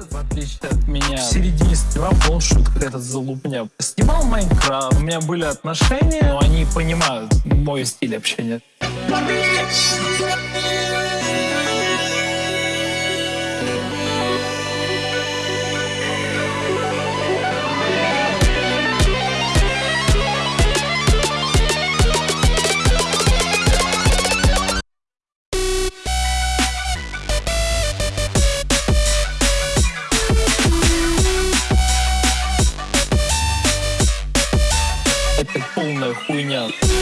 в отличие от меня, в середине стрима полшут какая-то залупня. Снимал Майнкрафт, у меня были отношения, но они понимают мой стиль общения. Yeah.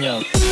Yeah.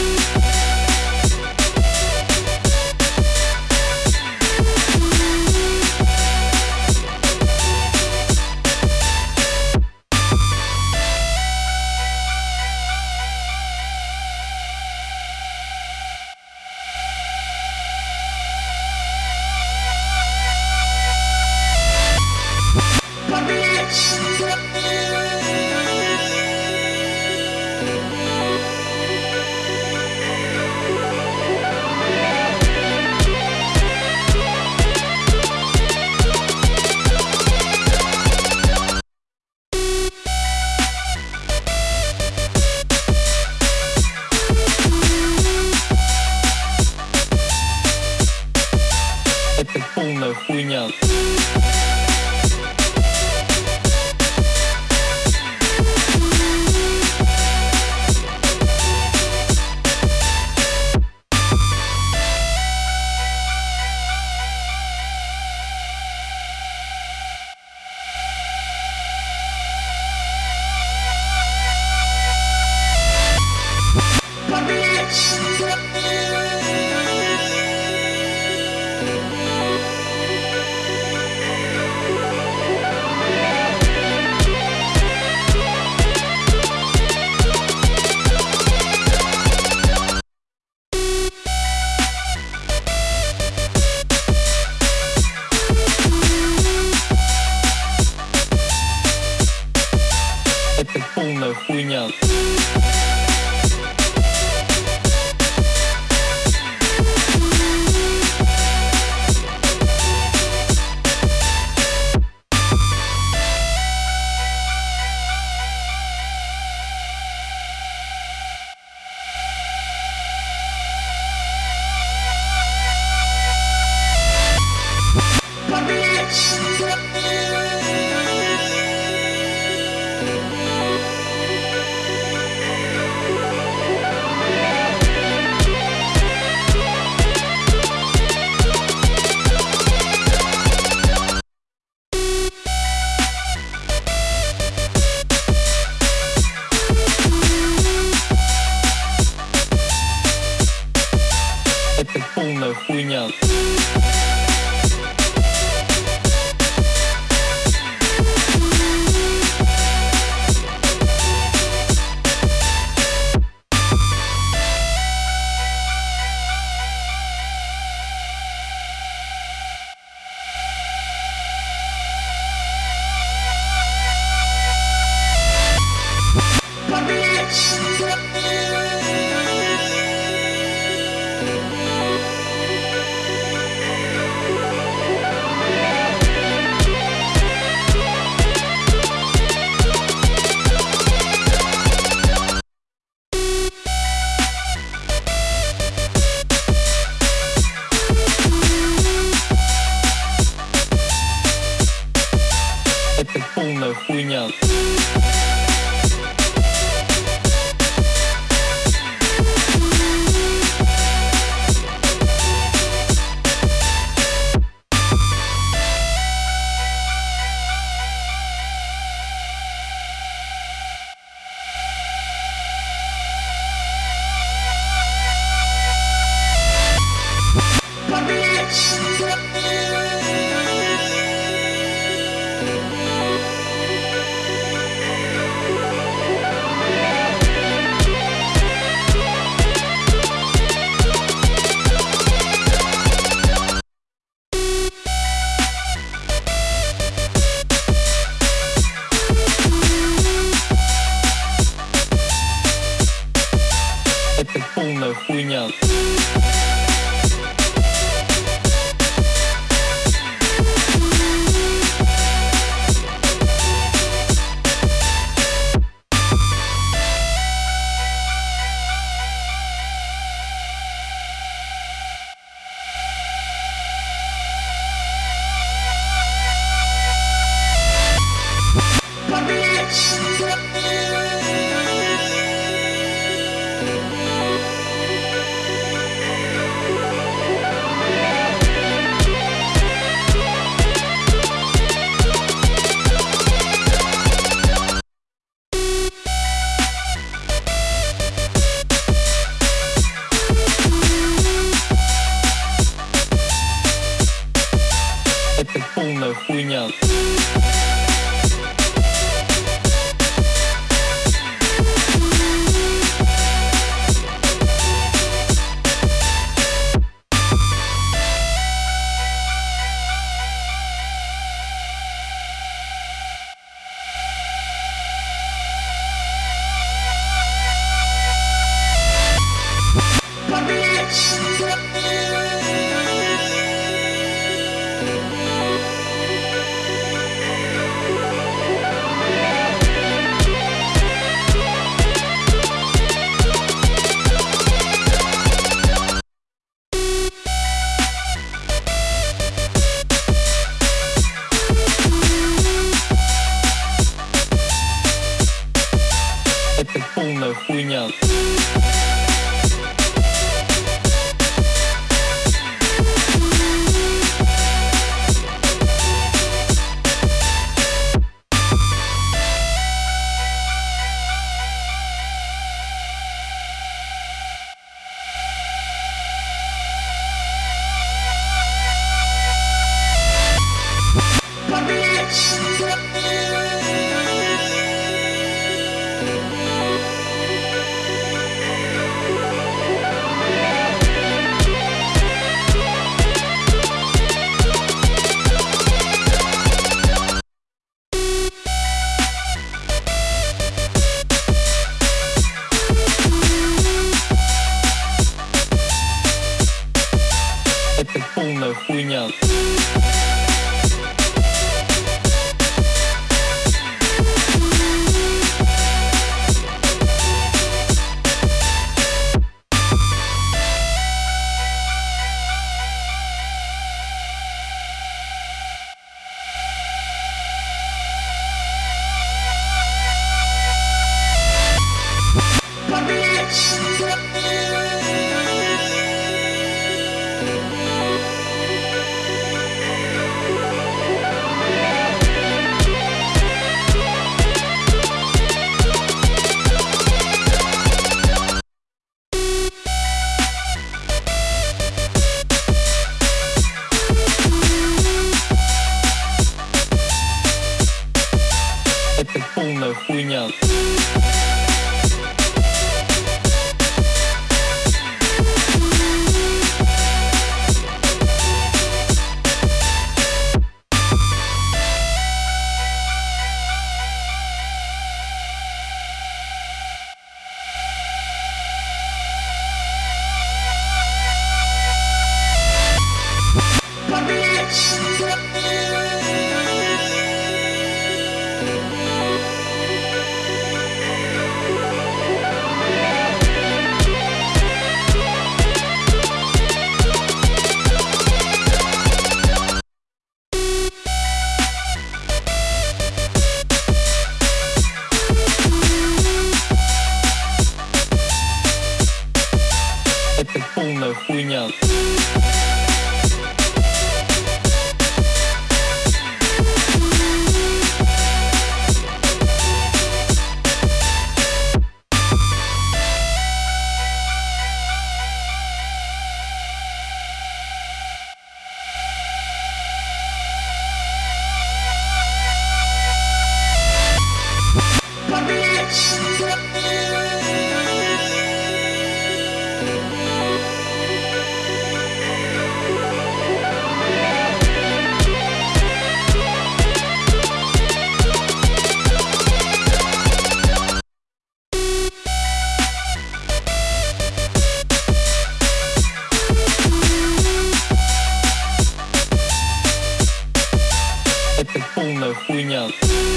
Yeah.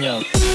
Yeah.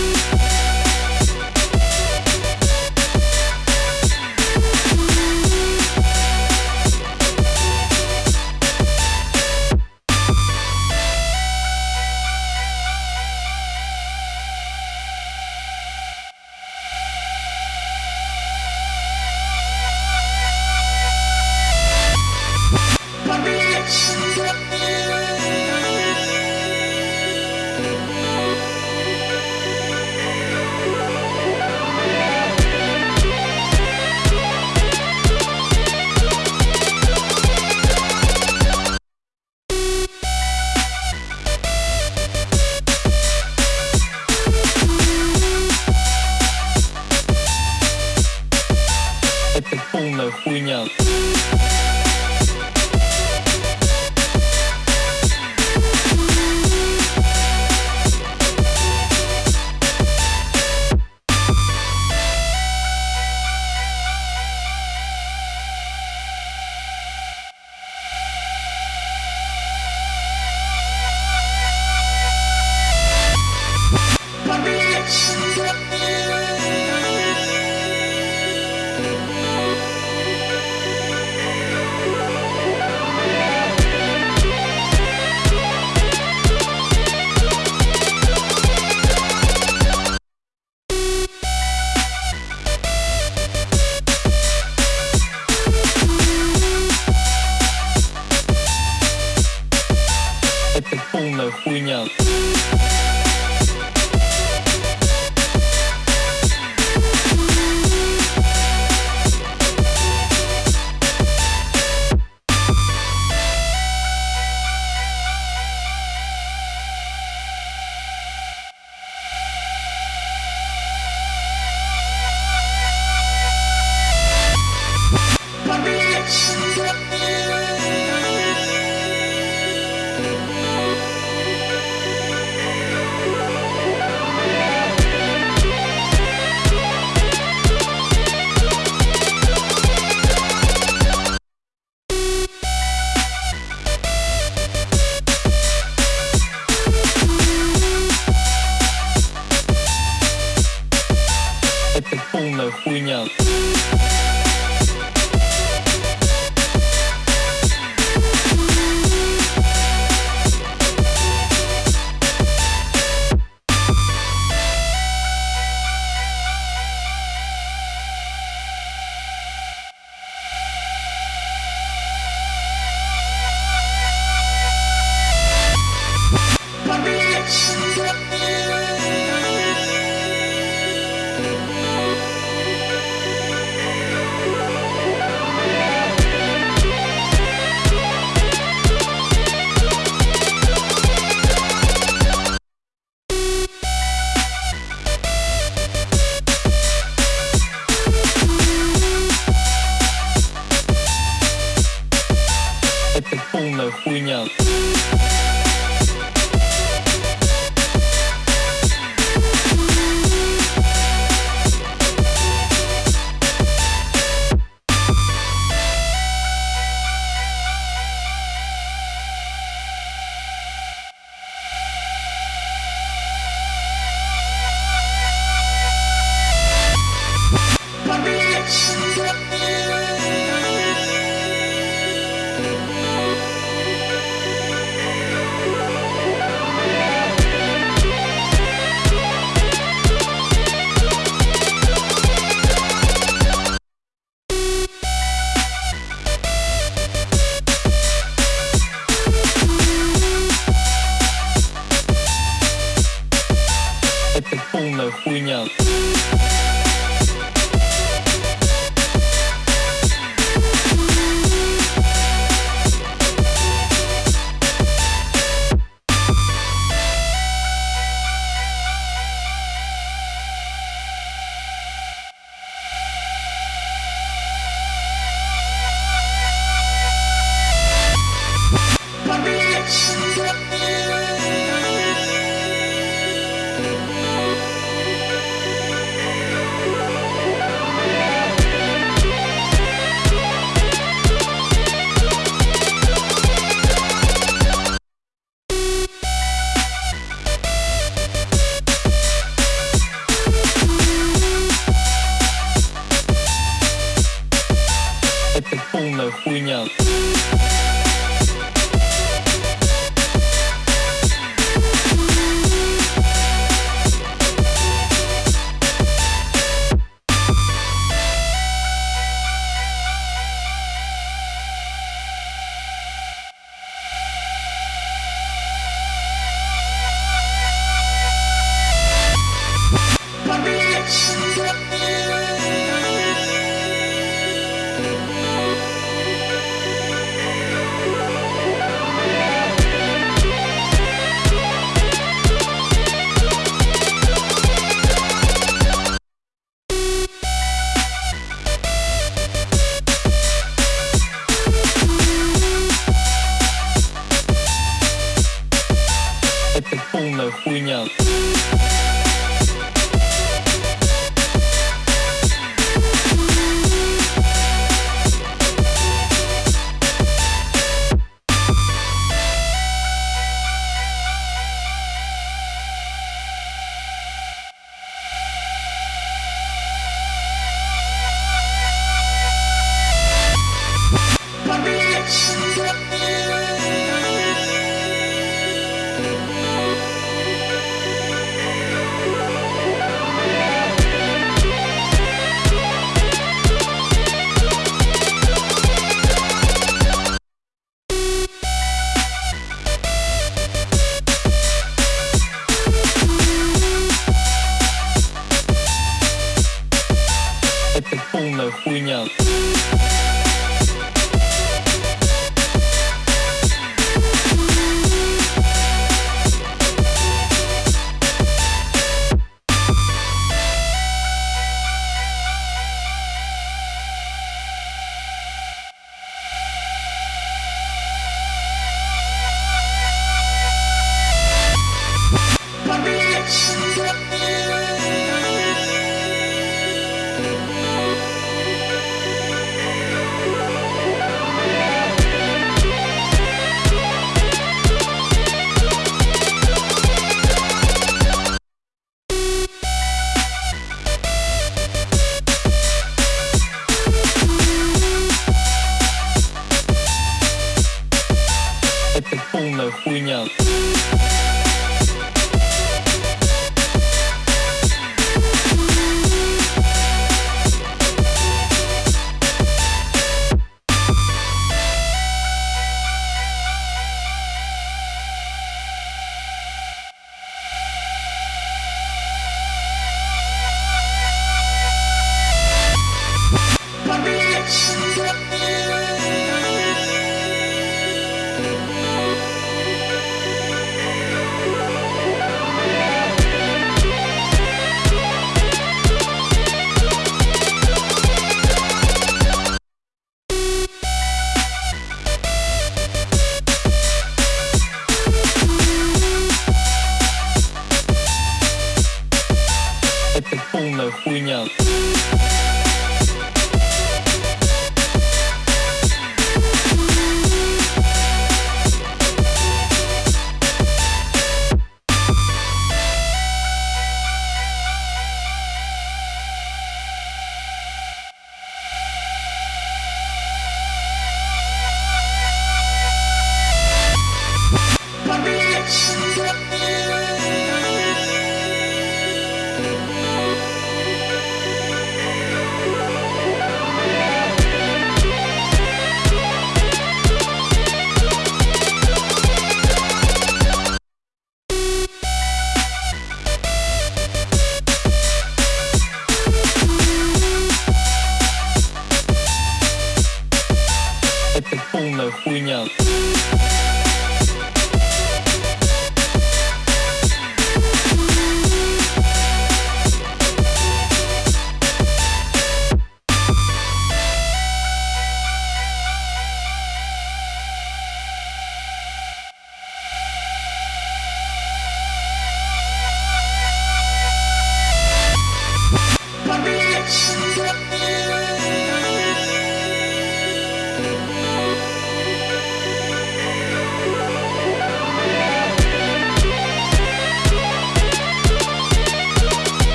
Yeah.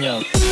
Yeah.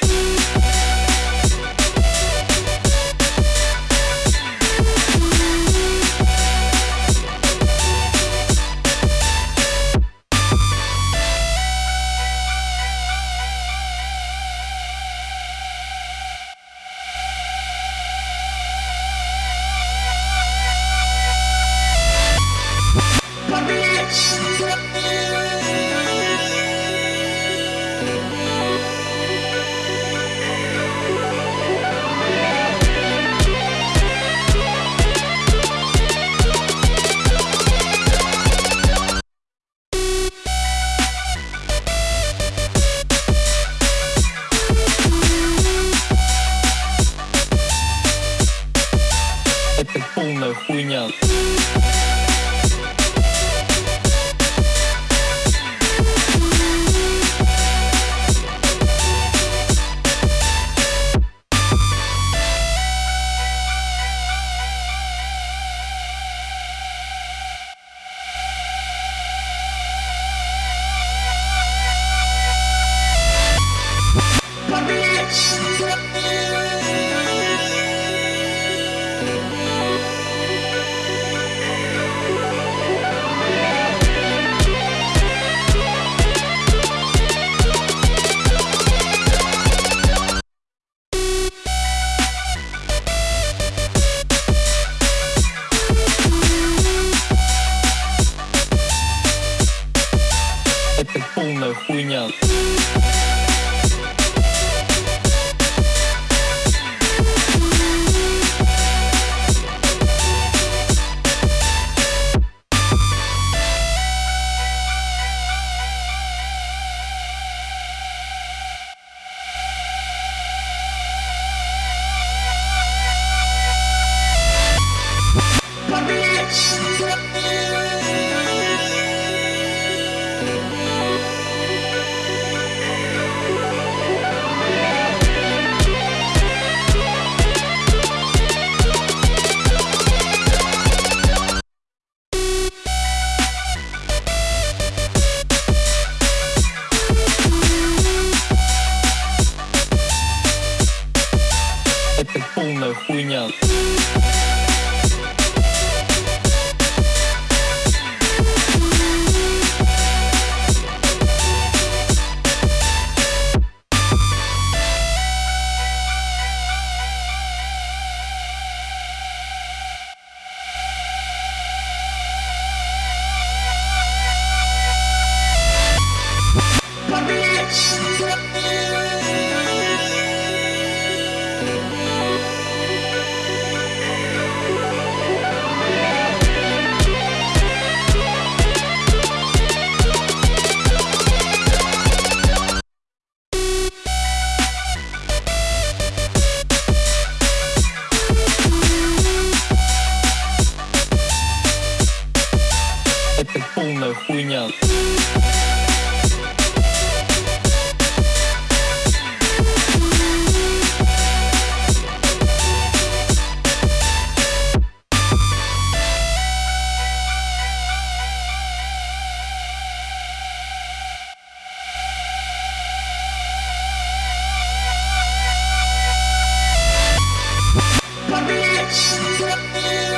Bye. Yeah.